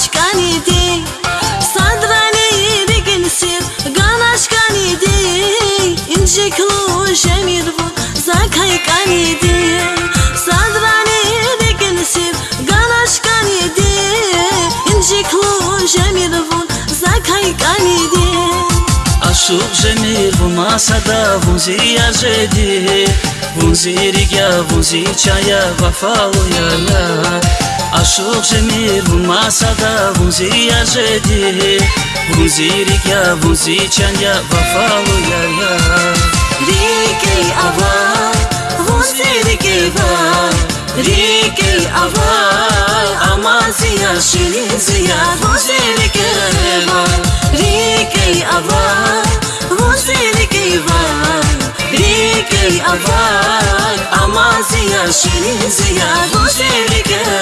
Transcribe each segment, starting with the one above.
aşkanidi Sadrani gülsir gan aşkanidi İnci klu şemir bu zakay kanidi Sadrani gülsir gan aşkanidi İnci klu şemir bu zakay kanidi Aşık jemir bu masada vunzi yajedi Vunzi rigya vunzi çaya vafalı yala ya ya Rike ava, vunzi rike va. Rike ava, amaziya şirin ziya Vunzi rike va. Rike ava, vunzi rike va. Rike ava, amaziya şirin ziya Vunzi rike va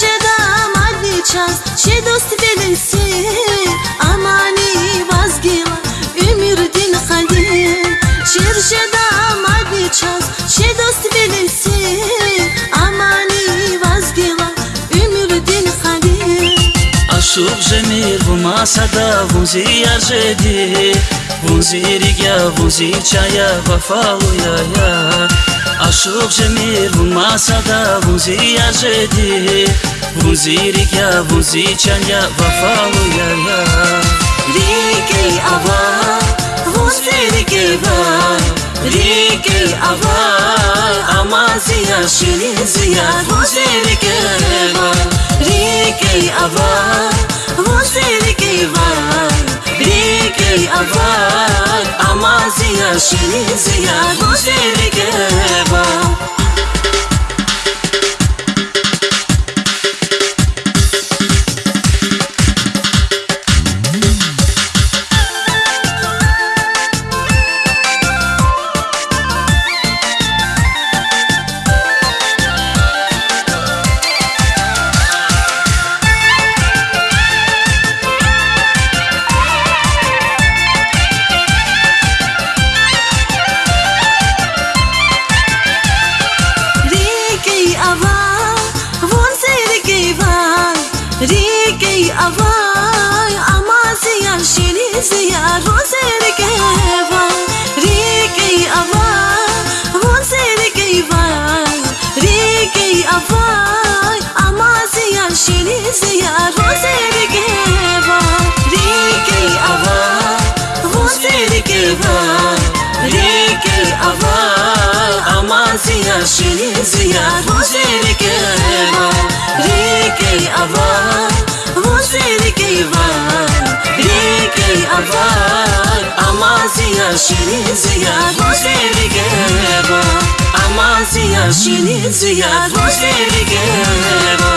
jeda madni ças çe dost velisi Amani vazgila ümür din khalil Çir jeda madni ças çe dost velisi Amani vazgila ümür din khalil Aşık cemil bu masada vunzi ajedi Vunzi rigya vunzi çaya vafalı ya ya Aşık cemil bu masada vunzi вузиригя вузичая вафалуяя ашуқже мир вумасада вузияжеди вузиригя вузичая вафалуяя рикей ава вузиригева рикей ава амазия ширинзия вузиригева рикей ава вузиригева ҳамаи аввал амазия ширин зия гузеригева آوای آمازیا شلیزیا روزر که و ریکی آوای روزر که و ریکی آوای آمازیا شلیزیا روزر که و ریکی آوای روزر که و ریکی آوای آمازیا شلیزیا روزر که و ریکی آوای Vunse rike va Amaziya Vunse rike va